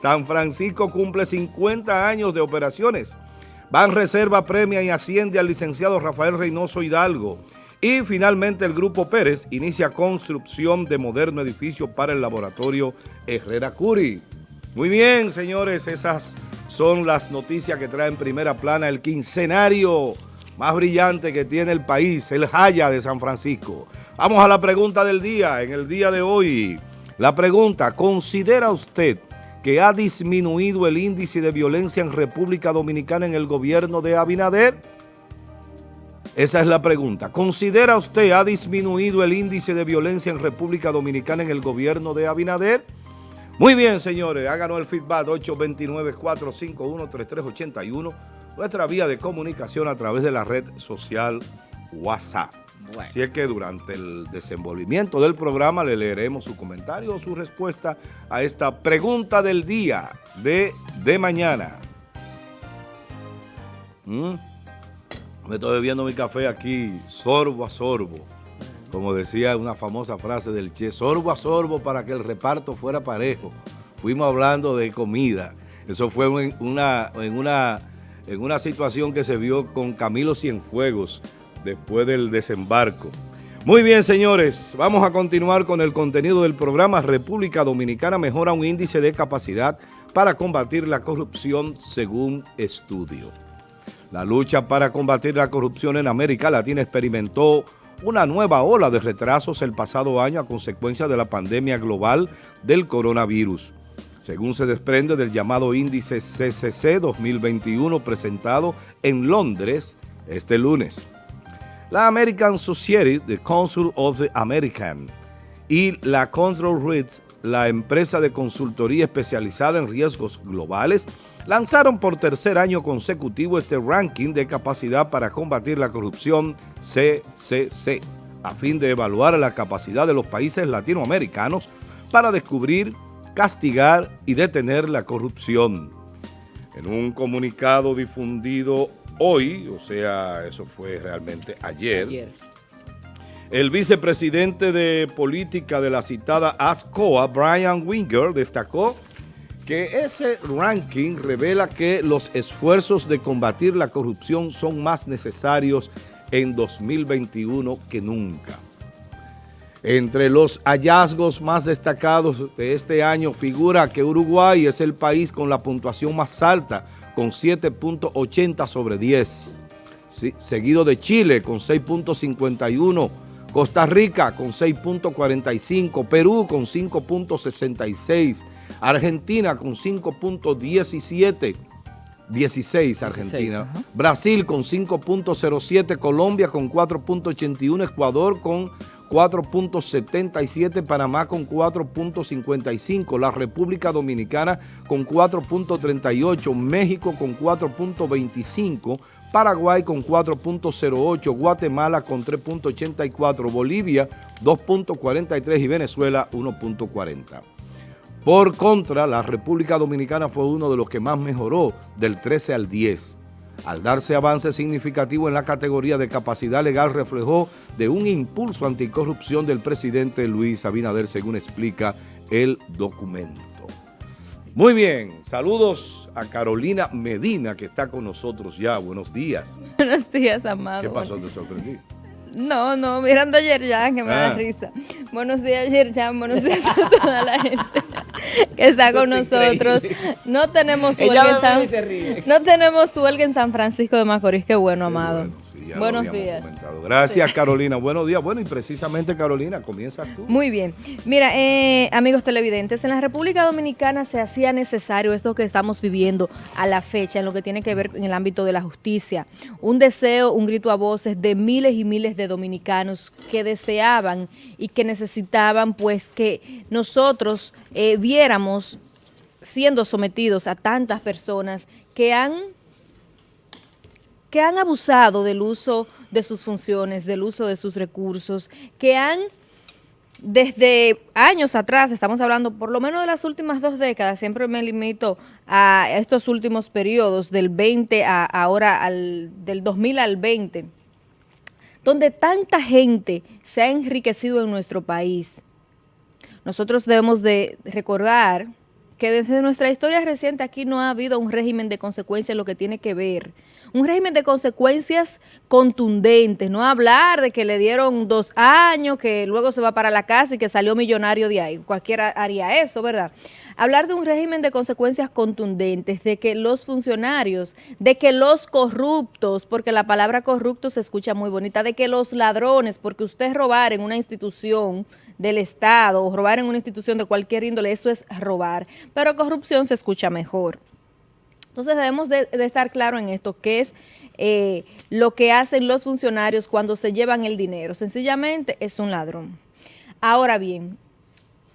San Francisco cumple 50 años de operaciones. Van Reserva premia y asciende al licenciado Rafael Reynoso Hidalgo. Y finalmente el Grupo Pérez inicia construcción de moderno edificio para el laboratorio Herrera Curi. Muy bien, señores, esas son las noticias que trae en primera plana el quincenario más brillante que tiene el país, el Jaya de San Francisco. Vamos a la pregunta del día, en el día de hoy. La pregunta, ¿considera usted que ha disminuido el índice de violencia en República Dominicana en el gobierno de Abinader? Esa es la pregunta. ¿Considera usted ha disminuido el índice de violencia en República Dominicana en el gobierno de Abinader? Muy bien, señores, háganos el feedback 829-451-3381, nuestra vía de comunicación a través de la red social WhatsApp. Así es que durante el desenvolvimiento del programa le leeremos su comentario o su respuesta a esta pregunta del día de, de mañana. ¿Mm? Me estoy bebiendo mi café aquí, sorbo a sorbo. Como decía una famosa frase del Che, sorbo a sorbo para que el reparto fuera parejo. Fuimos hablando de comida. Eso fue una, en una, en una situación que se vio con Camilo Cienfuegos, después del desembarco. Muy bien, señores, vamos a continuar con el contenido del programa República Dominicana mejora un índice de capacidad para combatir la corrupción según estudio. La lucha para combatir la corrupción en América Latina experimentó una nueva ola de retrasos el pasado año a consecuencia de la pandemia global del coronavirus. Según se desprende del llamado índice CCC 2021 presentado en Londres este lunes la American Society, the Council of the American, y la Control Risks, la empresa de consultoría especializada en riesgos globales, lanzaron por tercer año consecutivo este ranking de capacidad para combatir la corrupción CCC, a fin de evaluar la capacidad de los países latinoamericanos para descubrir, castigar y detener la corrupción. En un comunicado difundido hoy, o sea, eso fue realmente ayer, el vicepresidente de política de la citada ASCOA, Brian Winger, destacó que ese ranking revela que los esfuerzos de combatir la corrupción son más necesarios en 2021 que nunca. Entre los hallazgos más destacados de este año figura que Uruguay es el país con la puntuación más alta, con 7.80 sobre 10. seguido de Chile con 6.51, Costa Rica con 6.45, Perú con 5.66, Argentina con 5.17, 16 Argentina, Brasil con 5.07, Colombia con 4.81, Ecuador con 4.77, Panamá con 4.55, la República Dominicana con 4.38, México con 4.25, Paraguay con 4.08, Guatemala con 3.84, Bolivia 2.43 y Venezuela 1.40. Por contra, la República Dominicana fue uno de los que más mejoró del 13 al 10 al darse avance significativo en la categoría de capacidad legal reflejó de un impulso anticorrupción del presidente Luis Abinader, según explica el documento. Muy bien, saludos a Carolina Medina, que está con nosotros ya. Buenos días. Buenos días, amado. ¿Qué pasó? ¿Te sorprendí? No, no, mirando a Yerjan, que me da ah. risa. Buenos días, Yerjan, buenos días a toda la gente que está con nosotros. No tenemos huelga en San, no tenemos huelga en San Francisco de Macorís, qué bueno, amado. Buenos días. Gracias, Carolina. Buenos días. Bueno, y precisamente, Carolina, comienza tú. Muy bien. Mira, eh, amigos televidentes, en la República Dominicana se hacía necesario esto que estamos viviendo a la fecha, en lo que tiene que ver en el ámbito de la justicia. Un deseo, un grito a voces de miles y miles de dominicanos que deseaban y que necesitaban, pues, que nosotros eh, viéramos siendo sometidos a tantas personas que han que han abusado del uso de sus funciones, del uso de sus recursos, que han desde años atrás, estamos hablando por lo menos de las últimas dos décadas, siempre me limito a estos últimos periodos, del 20 a ahora, al, del 2000 al 20, donde tanta gente se ha enriquecido en nuestro país. Nosotros debemos de recordar que desde nuestra historia reciente aquí no ha habido un régimen de consecuencias en lo que tiene que ver. Un régimen de consecuencias contundentes, no hablar de que le dieron dos años, que luego se va para la casa y que salió millonario de ahí. Cualquiera haría eso, ¿verdad? Hablar de un régimen de consecuencias contundentes, de que los funcionarios, de que los corruptos, porque la palabra corrupto se escucha muy bonita, de que los ladrones, porque usted robar en una institución del Estado o robar en una institución de cualquier índole, eso es robar. Pero corrupción se escucha mejor. Entonces debemos de, estar claro en esto, que es eh, lo que hacen los funcionarios cuando se llevan el dinero. Sencillamente es un ladrón. Ahora bien,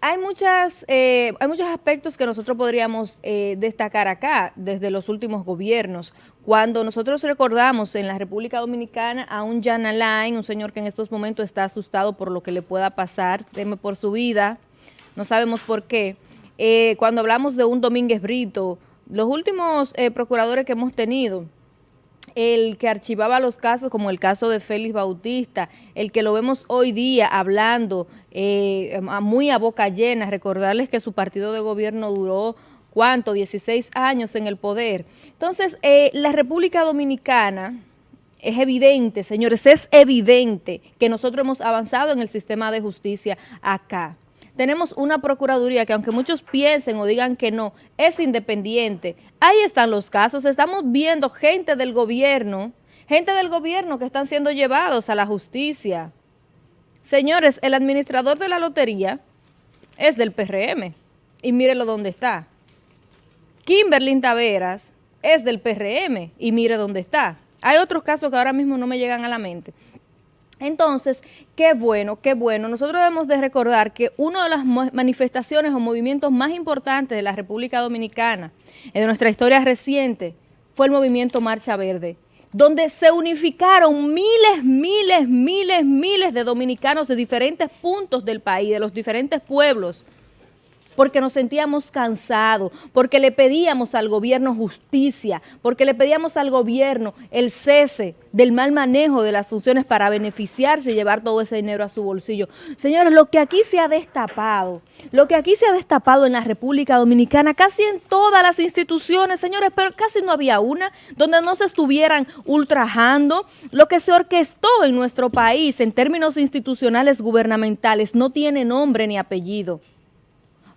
hay, muchas, eh, hay muchos aspectos que nosotros podríamos eh, destacar acá desde los últimos gobiernos. Cuando nosotros recordamos en la República Dominicana a un Jan Alain, un señor que en estos momentos está asustado por lo que le pueda pasar, teme por su vida, no sabemos por qué. Eh, cuando hablamos de un Domínguez Brito, los últimos procuradores que hemos tenido, el que archivaba los casos, como el caso de Félix Bautista, el que lo vemos hoy día hablando eh, muy a boca llena, recordarles que su partido de gobierno duró, ¿cuánto? 16 años en el poder. Entonces, eh, la República Dominicana... Es evidente, señores, es evidente que nosotros hemos avanzado en el sistema de justicia acá tenemos una Procuraduría que aunque muchos piensen o digan que no, es independiente. Ahí están los casos, estamos viendo gente del gobierno, gente del gobierno que están siendo llevados a la justicia. Señores, el administrador de la lotería es del PRM y mírenlo dónde está. Kimberly Taveras es del PRM y mire dónde está. Hay otros casos que ahora mismo no me llegan a la mente. Entonces, qué bueno, qué bueno. Nosotros debemos de recordar que una de las manifestaciones o movimientos más importantes de la República Dominicana, en nuestra historia reciente, fue el movimiento Marcha Verde, donde se unificaron miles, miles, miles, miles de dominicanos de diferentes puntos del país, de los diferentes pueblos, porque nos sentíamos cansados, porque le pedíamos al gobierno justicia, porque le pedíamos al gobierno el cese del mal manejo de las funciones para beneficiarse y llevar todo ese dinero a su bolsillo. Señores, lo que aquí se ha destapado, lo que aquí se ha destapado en la República Dominicana, casi en todas las instituciones, señores, pero casi no había una donde no se estuvieran ultrajando. Lo que se orquestó en nuestro país en términos institucionales gubernamentales no tiene nombre ni apellido.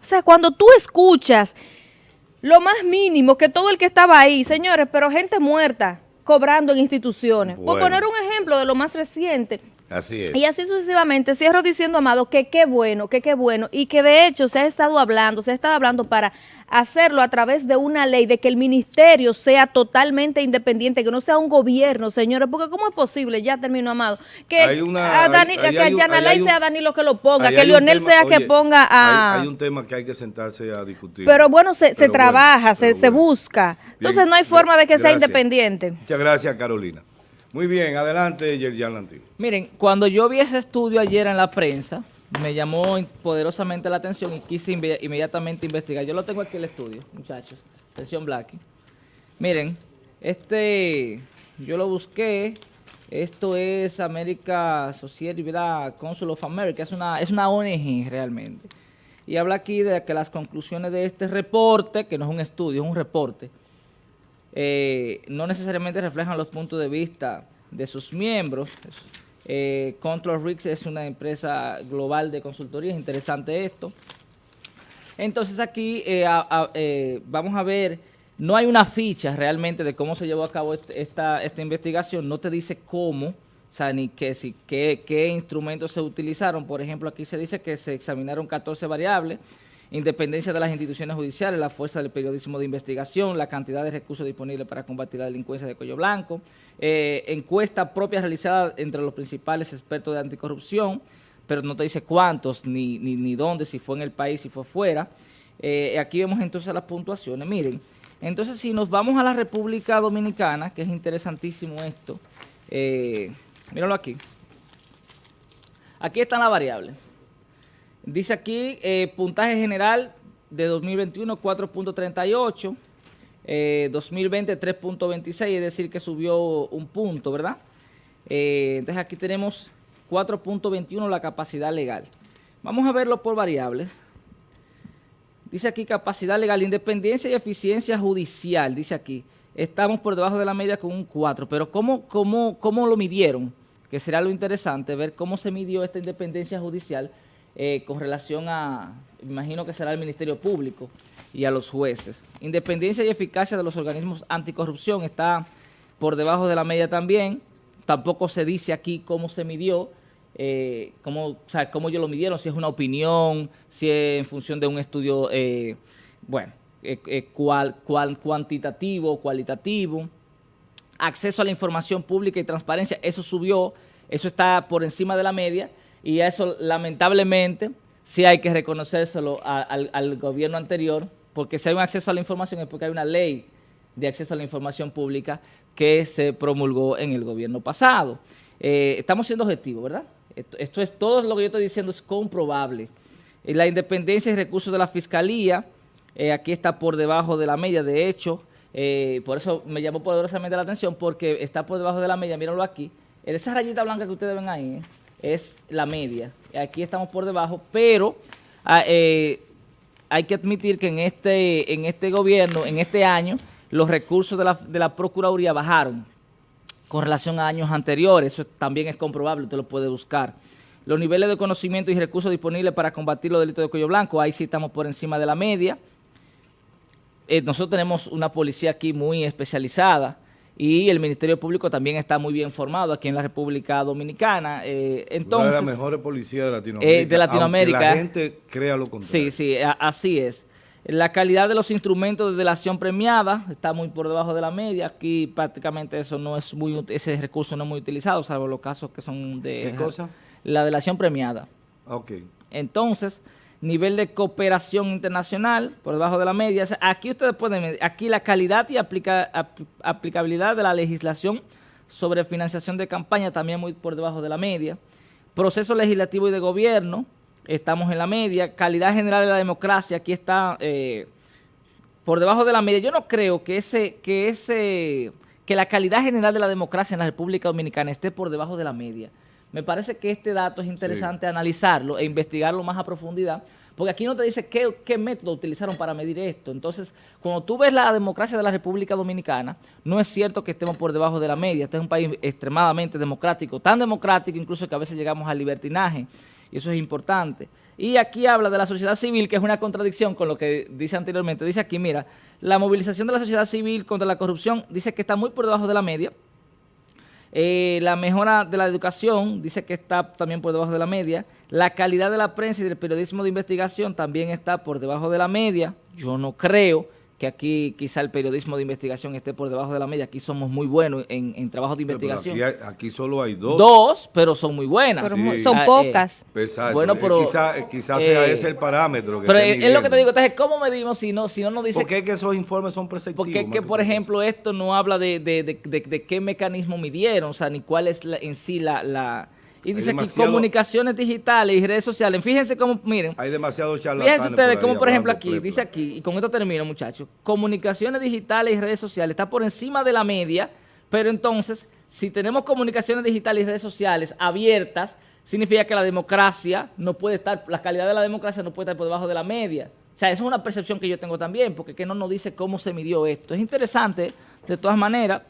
O sea, cuando tú escuchas lo más mínimo que todo el que estaba ahí, señores, pero gente muerta cobrando en instituciones. Por poner un ejemplo de lo más reciente, Así es. Y así sucesivamente. Cierro diciendo, Amado, que qué bueno, que qué bueno. Y que de hecho se ha estado hablando, se ha estado hablando para hacerlo a través de una ley, de que el ministerio sea totalmente independiente, que no sea un gobierno, señores. Porque ¿cómo es posible? Ya terminó, Amado. Que, a Dani, que sea Danilo que lo ponga, que Lionel sea que ponga a... Hay, un tema que hay que sentarse a discutir. Pero bueno, se, se trabaja, se, se busca. Entonces no hay forma de que sea independiente. Muchas gracias, Carolina. Muy bien, adelante, Yerjan Lantín. Miren, cuando yo vi ese estudio ayer en la prensa, me llamó poderosamente la atención y quise inmediatamente investigar. Yo lo tengo aquí el estudio, muchachos. Atención, Blacky. Miren, este, yo lo busqué. Esto es América Society Council of America. Es una, es una ONG realmente. Y habla aquí de que las conclusiones de este reporte, que no es un estudio, es un reporte, eh, no necesariamente reflejan los puntos de vista de sus miembros. Eh, Control Risk es una empresa global de consultoría, es interesante esto. Entonces aquí eh, vamos a ver, no hay una ficha realmente de cómo se llevó a cabo este, esta, esta investigación, no te dice cómo, o sea, ni qué, si, qué, qué instrumentos se utilizaron. Por ejemplo, aquí se dice que se examinaron 14 variables, independencia de las instituciones judiciales, la fuerza del periodismo de investigación, la cantidad de recursos disponibles para combatir la delincuencia de cuello blanco, eh, encuesta propia realizada entre los principales expertos de anticorrupción, pero no te dice cuántos, ni, ni, dónde, si fue en el país, si fue fuera. Eh, aquí vemos entonces las puntuaciones. Miren, entonces si nos vamos a la República Dominicana, que es interesantísimo esto, eh, míralo aquí. Aquí están las variables. Dice aquí, eh, puntaje general de 2021 4.38, 2020 3.26, es decir que subió un punto, ¿verdad? Eh, entonces aquí tenemos 4.21 la capacidad legal. Vamos a verlo por variables. Dice aquí capacidad legal, independencia y eficiencia judicial, dice aquí. Estamos por debajo de la media con un 4, pero ¿cómo, cómo, cómo lo midieron? Que será lo interesante, ver cómo se midió esta independencia judicial eh, con relación a, imagino que será el Ministerio Público y a los jueces. Independencia y eficacia de los organismos anticorrupción está por debajo de la media también. Tampoco se dice aquí cómo se midió, eh, cómo, o sea, cómo ellos lo midieron, si es una opinión, si es en función de un estudio, eh, bueno, eh, cual, cual, cuantitativo, cualitativo. Acceso a la información pública y transparencia, eso subió, eso está por encima de la media y eso lamentablemente sí hay que reconocérselo al, gobierno anterior, porque si hay un acceso a la información es porque hay una ley de acceso a la información pública que se promulgó en el gobierno pasado. Eh, estamos siendo objetivos, ¿verdad? Esto, es todo lo que yo estoy diciendo es comprobable. Eh, la independencia y recursos de la Fiscalía, eh, aquí está por debajo de la media, de hecho, por eso me llamó poderosamente la atención, porque está por debajo de la media, mírenlo aquí. Esa rayita blanca que ustedes ven ahí es la media. Aquí estamos por debajo, pero ah, hay que admitir que en este, en este gobierno, en este año, los recursos de la, de la Procuraduría bajaron con relación a años anteriores, eso también es comprobable, usted lo puede buscar. Los niveles de conocimiento y recursos disponibles para combatir los delitos de cuello blanco, ahí sí estamos por encima de la media. Eh, nosotros tenemos una policía aquí muy especializada y el Ministerio Público también está muy bien formado aquí en la República Dominicana. Eh, entonces, una de las mejores policías de Latinoamérica. Eh, de Latinoamérica. la gente crea lo contrario. Sí, sí, así es. La calidad de los instrumentos de delación premiada está muy por debajo de la media. Aquí prácticamente eso no es muy ese recurso no es muy utilizado, salvo los casos que son de... ¿Qué cosa? La delación premiada. Ok. Entonces, nivel de cooperación internacional por debajo de la media. Aquí ustedes pueden ver, aquí la calidad y aplicabilidad de la legislación sobre financiación de campaña también muy por debajo de la media. Proceso legislativo y de gobierno, estamos en la media. Calidad general de la democracia, aquí está eh, por debajo de la media. Yo no creo que ese, que ese, que la calidad general de la democracia en la República Dominicana esté por debajo de la media. Me parece que este dato es interesante analizarlo e investigarlo más a profundidad, porque aquí no te dice qué, qué, método utilizaron para medir esto. Entonces, cuando tú ves la democracia de la República Dominicana, no es cierto que estemos por debajo de la media. Este es un país extremadamente democrático, tan democrático incluso que a veces llegamos al libertinaje y eso es importante. Y aquí habla de la sociedad civil, que es una contradicción con lo que dice anteriormente. Dice aquí, mira, la movilización de la sociedad civil contra la corrupción dice que está muy por debajo de la media. Eh, la mejora de la educación dice que está también por debajo de la media. La calidad de la prensa y del periodismo de investigación también está por debajo de la media. Yo no creo que aquí quizá el periodismo de investigación esté por debajo de la media. Aquí somos muy buenos en, en trabajos de investigación. Aquí, solo hay dos. Dos, pero son muy buenas. Son ah, pocas. Eh, bueno, pero... Quizás quizá sea eh, ese el parámetro. pero es, lo que te digo. Entonces, ¿cómo medimos si no, si no nos dice... Porque es que esos informes son preceptivos. Porque es que, por ejemplo, esto no habla de, de, de, de, qué mecanismo midieron, o sea, ni cuál es en sí la... la y dice aquí comunicaciones digitales y redes sociales. Fíjense cómo, miren. Hay demasiado charlatanes Fíjense ustedes cómo, por ejemplo, aquí, dice aquí, y con esto termino, muchachos. Comunicaciones digitales y redes sociales está por encima de la media, pero entonces, si tenemos comunicaciones digitales y redes sociales abiertas, significa que la democracia no puede estar, la calidad de la democracia no puede estar por debajo de la media. O sea, esa es una percepción que yo tengo también, porque que no nos dice cómo se midió esto. Es interesante, de todas maneras,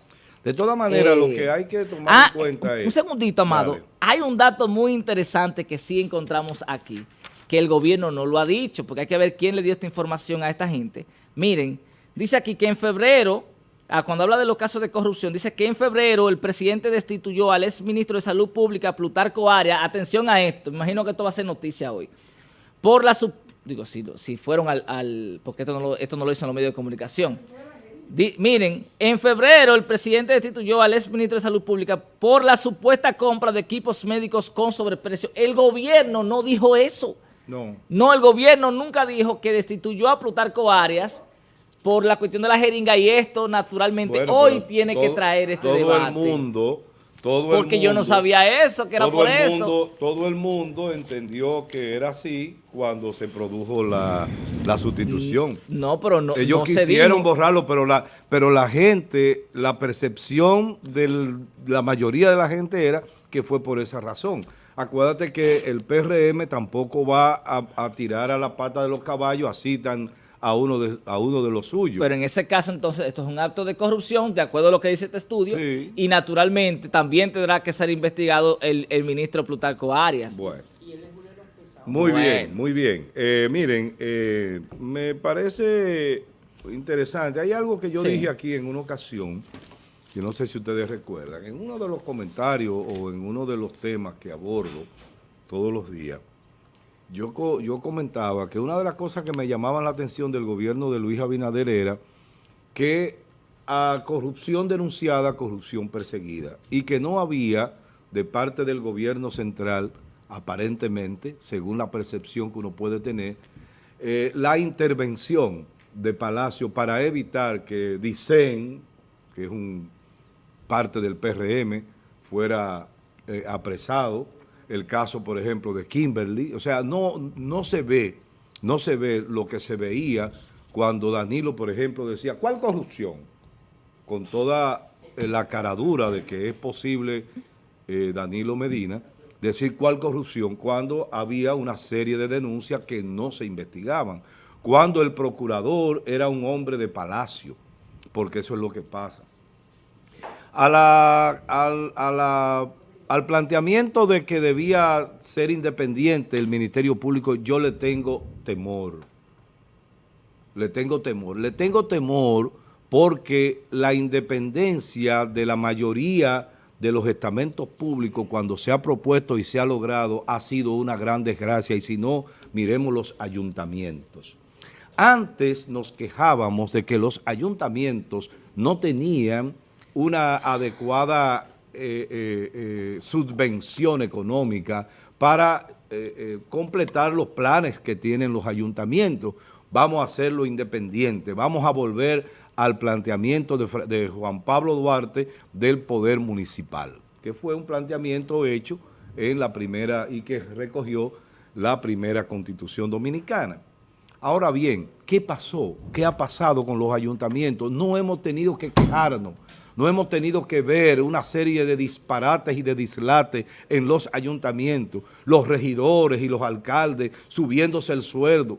de todas maneras, lo que hay que tomar ah, en cuenta es... Un segundito, Amado. Hay un dato muy interesante que sí encontramos aquí, que el gobierno no lo ha dicho, porque hay que ver quién le dio esta información a esta gente. Miren, dice aquí que en febrero, ah, cuando habla de los casos de corrupción, dice que en febrero el presidente destituyó al ex ministro de Salud Pública, Plutarco Arias, atención a esto, imagino que esto va a ser noticia hoy, por la... digo, si, si fueron al... porque esto no, lo, esto no lo hizo en los medios de comunicación miren, en febrero el presidente destituyó al ex ministro de Salud Pública por la supuesta compra de equipos médicos con sobreprecio. El gobierno no dijo eso. No. No, el gobierno nunca dijo que destituyó a Plutarco Arias por la cuestión de la jeringa y esto naturalmente hoy tiene que traer este todo debate. el mundo porque yo no sabía eso, que era por eso. todo el mundo entendió que era así cuando se produjo la, sustitución. Mm, no, pero no Ellos quisieron borrarlo, pero la, pero la gente, la percepción de la mayoría de la gente era que fue por esa razón. Acuérdate que el PRM tampoco va a, a tirar a la pata de los caballos así tan a uno de, a uno de los suyos. Pero en ese caso, entonces, esto es un acto de corrupción, de acuerdo a lo que dice este estudio, Sí. y naturalmente también tendrá que ser investigado el, el ministro Plutarco Arias. Bueno. Muy Bueno. bien, muy bien. Eh, miren, eh, me parece interesante. Hay algo que yo Sí. dije aquí en una ocasión, que no sé si ustedes recuerdan, en uno de los comentarios o en uno de los temas que abordo todos los días, yo, yo comentaba que una de las cosas que me llamaban la atención del gobierno de Luis Abinader era que a corrupción denunciada, corrupción perseguida, y que no había de parte del gobierno central, aparentemente, según la percepción que uno puede tener, eh, la intervención de Palacio para evitar que Dicen, que es un parte del PRM, fuera eh, apresado. El caso, por ejemplo, de Kimberly. O sea, no, no se ve, no se ve lo que se veía cuando Danilo, por ejemplo, decía, ¿cuál corrupción? Con toda eh, la caradura de que es posible eh, Danilo Medina decir cuál corrupción cuando había una serie de denuncias que no se investigaban. Cuando el procurador era un hombre de palacio, porque eso es lo que pasa a la, al, a la- al planteamiento de que debía ser independiente el Ministerio Público, yo le tengo temor. Le tengo temor. Le tengo temor porque la independencia de la mayoría de los estamentos públicos cuando se ha propuesto y se ha logrado ha sido una gran desgracia y si no, miremos los ayuntamientos. Antes nos quejábamos de que los ayuntamientos no tenían una adecuada eh, eh, eh, subvención económica para completar los planes que tienen los ayuntamientos. Vamos a hacerlo independiente, vamos a volver al planteamiento de, de Juan Pablo Duarte del poder municipal, que fue un planteamiento hecho en la primera y que recogió la primera constitución dominicana. Ahora bien, ¿qué pasó? ¿Qué ha pasado con los ayuntamientos? No hemos tenido que quejarnos, no hemos tenido que ver una serie de disparates y de dislates en los ayuntamientos, los regidores y los alcaldes subiéndose el sueldo.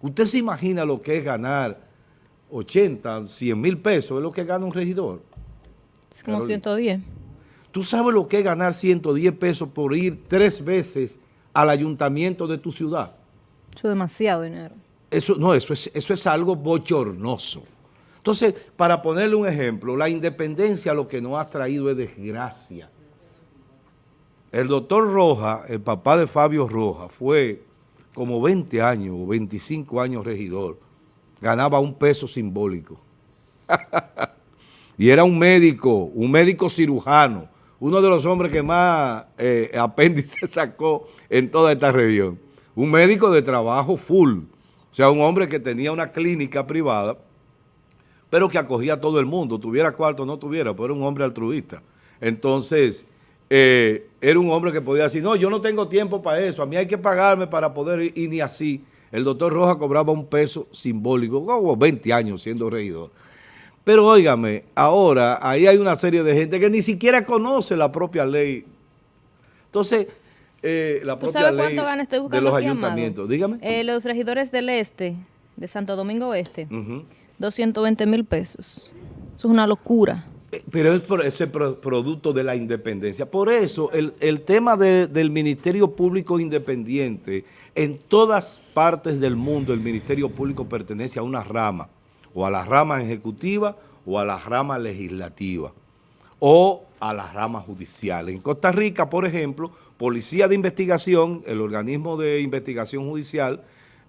¿Usted se imagina lo que es ganar 80, 100 mil pesos? Es lo que gana un regidor. Es como Carolina. 110. ¿Tú sabes lo que es ganar 110 pesos por ir tres veces al ayuntamiento de tu ciudad? Eso es demasiado dinero. Eso, no, eso es, eso es algo bochornoso. Entonces, para ponerle un ejemplo, la independencia lo que nos ha traído es desgracia. El doctor Roja, el papá de Fabio Roja, fue como 20 años o 25 años regidor. Ganaba un peso simbólico. y era un médico, un médico cirujano, uno de los hombres que más eh, apéndice sacó en toda esta región. Un médico de trabajo full, o sea, un hombre que tenía una clínica privada, pero que acogía a todo el mundo, tuviera cuarto o no tuviera, pero era un hombre altruista. Entonces, eh, era un hombre que podía decir, no, yo no tengo tiempo para eso, a mí hay que pagarme para poder ir, y ni así. El doctor Roja cobraba un peso simbólico, como 20 años siendo regidor. Pero óigame, ahora ahí hay una serie de gente que ni siquiera conoce la propia ley. Entonces, eh, la ¿Tú propia sabes ley cuánto gana? Estoy de buscando los aquí, Amado. ayuntamientos. Dígame. Eh, los regidores del este, de Santo Domingo Este. 220 mil pesos. Eso es una locura. Eh, Pero es ese pro- producto de la independencia. Por eso, el, el tema de- del Ministerio Público Independiente, en todas partes del mundo el Ministerio Público pertenece a una rama, o a la rama ejecutiva o a la rama legislativa, o a la rama judicial. En Costa Rica, por ejemplo, Policía de Investigación, el organismo de investigación judicial,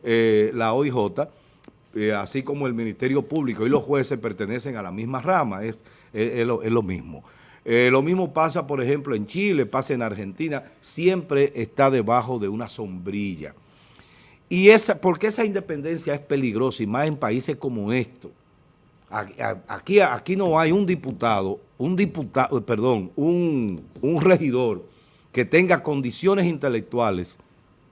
eh, la OIJ, eh, así como el Ministerio Público y los jueces pertenecen a la misma rama, es, es- lo, mismo. Eh, lo mismo pasa, por ejemplo, en Chile, pasa en Argentina, siempre está debajo de una sombrilla. Y esa, porque esa independencia es peligrosa y más en países como a- aquí, aquí no hay un diputado, un diputado, perdón, un, un regidor que tenga condiciones intelectuales,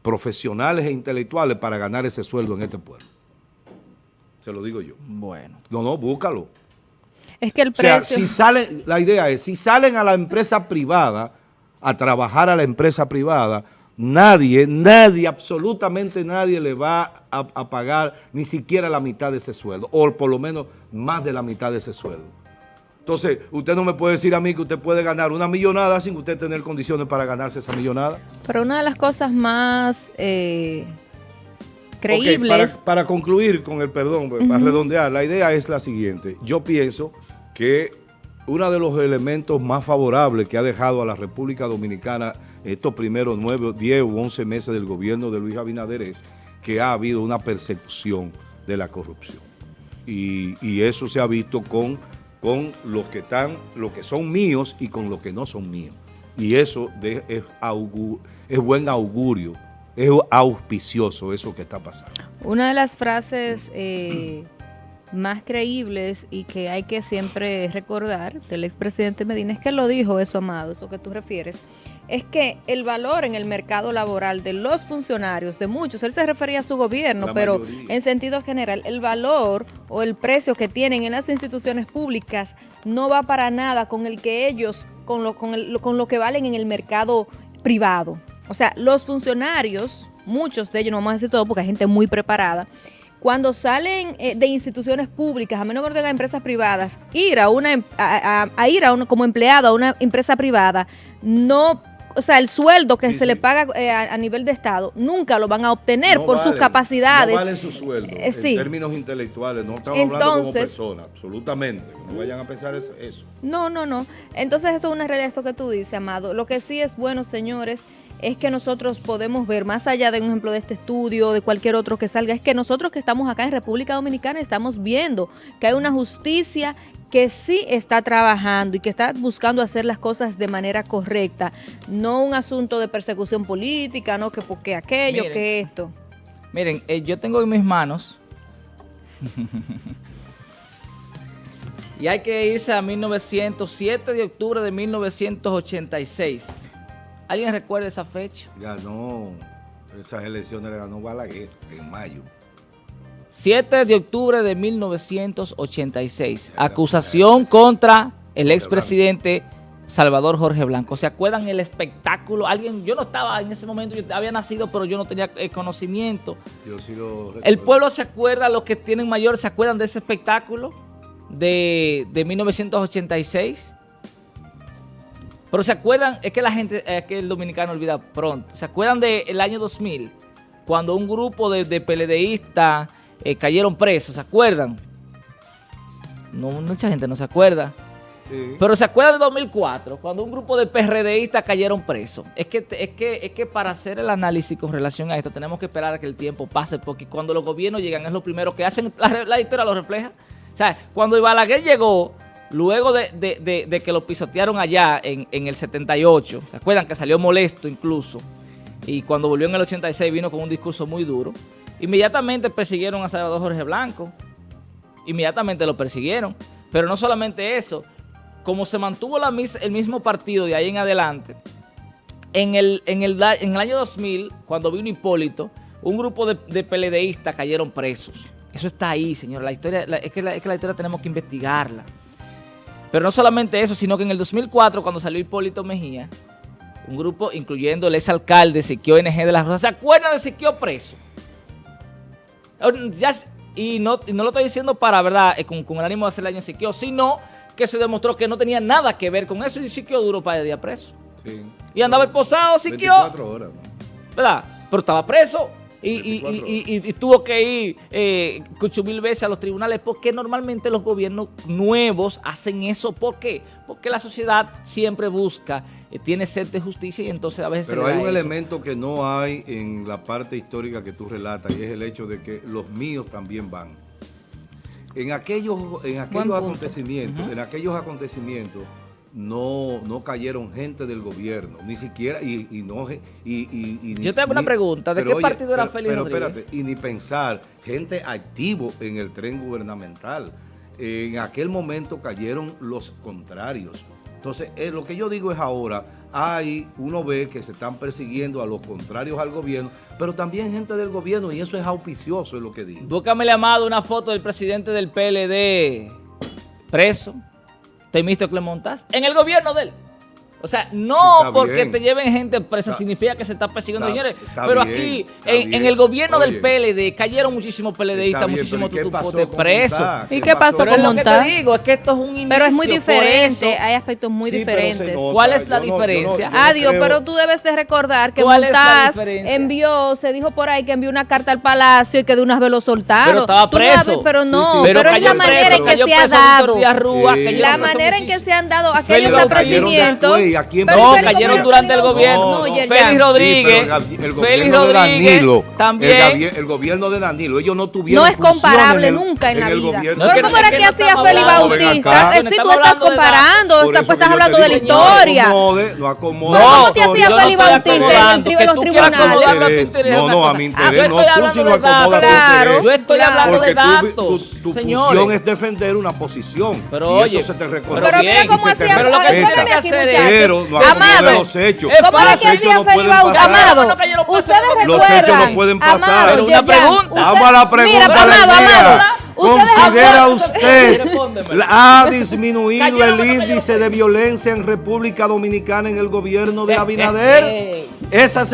profesionales e intelectuales para ganar ese sueldo en este pueblo. Se lo digo yo. Bueno. No, no, búscalo. Es que el O sea, precio... si salen, la idea es, si salen a la empresa privada a trabajar a la empresa privada, nadie, nadie, absolutamente nadie le va a, a pagar ni siquiera la mitad de ese sueldo, o por lo menos más de la mitad de ese sueldo. Entonces, usted no me puede decir a mí que usted puede ganar una millonada sin usted tener condiciones para ganarse esa millonada. Pero una de las cosas más eh, Creíbles... para, para concluir con el perdón, pues, para redondear, la idea es la siguiente. Yo pienso que uno de los elementos más favorables que ha dejado a la República Dominicana estos primeros nueve, diez u once meses del gobierno de Luis Abinader es que ha habido una persecución de la corrupción. Y, y eso se ha visto con, con los que están, los que son míos y con los que no son míos. Y eso de- es, augu- es buen augurio, es auspicioso eso que está pasando. Una de las frases eh, más creíbles y que hay que siempre recordar del expresidente Medina es que lo dijo eso, Amado, eso que tú refieres, es que el valor en el mercado laboral de los funcionarios, de muchos, él se refería a su gobierno, La pero mayoría. en sentido general, el valor o el precio que tienen en las instituciones públicas no va para nada con el que ellos, con lo, con el- con lo que valen en el mercado privado. O sea, los funcionarios, muchos de ellos, no vamos a decir todo porque hay gente muy preparada, cuando salen eh, de instituciones públicas, a menos que no tengan empresas privadas, ir a una em- a, a- a ir a una, como empleado a una empresa privada, no, o sea, el sueldo que Sí, se sí. le paga eh, a, nivel de Estado, nunca lo van a obtener No por sus capacidades. No valen su sueldo Eh, en sí. términos intelectuales. No estamos hablando como Entonces- personas, absolutamente. No vayan a pensar eso. No, no, no. Entonces eso es una realidad esto que tú dices, Amado. Lo que sí es bueno, señores, es que nosotros podemos ver, más allá de un ejemplo de este estudio, de cualquier otro que salga, es que nosotros que estamos acá en República Dominicana estamos viendo que hay una justicia que sí está trabajando y que está buscando hacer las cosas de manera correcta. No un asunto de persecución política, no que porque aquello, Miren. que esto. Miren, eh, yo tengo en mis manos. y hay que irse a 1907 de octubre de 1986. ¿Alguien recuerda esa fecha? Ganó, esas elecciones le ganó Balaguer en mayo. 7 de octubre de 1986. Acusación contra el expresidente Salvador Jorge Blanco. ¿Se acuerdan el espectáculo? Alguien, yo no estaba en ese momento, yo había nacido, pero yo no tenía eh, conocimiento. Yo sí lo El pueblo se acuerda, los que tienen mayor, ¿se acuerdan de ese espectáculo de, de 1986? Pero se acuerdan, es que la gente, es que el dominicano olvida pronto. ¿Se acuerdan del año 2000? Cuando un grupo de, de PLDistas eh, cayeron presos, ¿se acuerdan? No, mucha gente no se acuerda. Sí. Pero se acuerdan de 2004, cuando un grupo de PRDistas cayeron presos. Es que, es, que, es que para hacer el análisis con relación a esto tenemos que esperar a que el tiempo pase, porque cuando los gobiernos llegan es lo primero que hacen, la, la historia lo refleja. O sea, cuando Balaguer llegó, luego de, que lo pisotearon allá en, el 78, ¿se acuerdan que salió molesto incluso? Y cuando volvió en el 86 vino con un discurso muy duro. Inmediatamente persiguieron a Salvador Jorge Blanco inmediatamente lo persiguieron. Pero no solamente eso, como se mantuvo el mismo partido de ahí en adelante, en el, año 2000, cuando vino Hipólito, un grupo de, de cayeron presos. Eso está ahí, señor. La historia, la, es que la historia tenemos que investigarla. Pero no solamente eso, sino que en el 2004, cuando salió Hipólito Mejía, un grupo, incluyendo el exalcalde Siquio NG de las Rosas, ¿se acuerdan de Siquio preso? Ya s- y, no, y no lo estoy diciendo para, ¿verdad?, eh, con, con el ánimo de hacer daño a Siquio, sino que se demostró que no tenía nada que ver con eso y Siquio duró para el día preso. Sí. Y andaba esposado, Siquio, 24 horas. ¿no? ¿verdad? Pero estaba preso y, y- 24 y- y- y tuvo que ir eh, mil veces a los tribunales porque normalmente los gobiernos nuevos hacen eso. ¿Por qué? Porque la sociedad siempre busca, eh, tiene sed de justicia y entonces a veces Pero se le hay da un eso. elemento que no hay en la parte histórica que tú relatas y es el hecho de que los míos también van. En aquellos, en aquellos acontecimientos, en aquellos acontecimientos no, no cayeron gente del gobierno, ni siquiera, y, y no y, y- y ni- Yo te hago una ni- pregunta, ¿de qué partido era Félix Pero Rodríguez? espérate, y ni pensar, gente activo en el tren gubernamental. En aquel momento cayeron los contrarios. Entonces, eh, lo que yo digo es ahora, hay, uno ve que se están persiguiendo a los contrarios al gobierno, pero también gente del gobierno, y eso es auspicioso, es lo que digo. Búscame llamado una foto del presidente del PLD preso, Temístocles Montaz, en el gobierno de él. O sea, no Está porque bien. te lleven gente presa Está- significa que se está persiguiendo, está- señores. está Pero bien, aquí, en, el gobierno del. PLD, cayeron muchísimos PLDistas, muchísimos pero ¿y qué pasó tutupotes con presos. Montá? ¿Y qué pasó con es lo que Montá? te digo, es que esto es un inicio. Pero es muy diferente, hay aspectos muy Sí, diferentes. nota. ¿Cuál es la Yo no- yo no- diferencia? no Adiós, creo- pero tú debes de recordar que ¿Cuál es la Montaz envió, se dijo por ahí que envió una carta al palacio y que de una vez lo soltaron. Pero estaba preso. pero no, Sí, sí. pero, es la manera en que se ha dado. La manera en que se han dado aquellos Félix ¿a quién Pero No, Félix cayeron durante el no, gobierno. no, Yerjan. Félix Sí, Rodríguez. pero el, el Félix Rodríguez Danilo, también. El, gobierno de Danilo, ellos no tuvieron No es comparable en el- nunca en la vida. gobierno. No, es Pero que- ¿cómo es era que que no hacía Félix Bautista? acá. Sí, tú estás comparando, estás hablando de la digo, historia. No acomode, no acomode. Pero ¿cómo la te hacía no Félix Bautista en los tribunales? no, no, a mi Ah, interés, yo no, estoy tú sí de datos. acomodas. Yo estoy hablando de datos, tu, función es defender una posición. Pero oye, eso se te reconoce. Pero mira cómo hacía Pero lo Pero no Amado, los hechos. Es ¿Cómo era Los que hechos hacía pasar. Amado, ustedes hacer- recuerdan. Los hechos no pueden pasar. Amado, una pregunta. Vamos a la pregunta Mira, Amado. Amado. ¿Considera usted ha disminuido el índice de violencia en República Dominicana en el gobierno de Eh, eh, Abinader? eh. Esa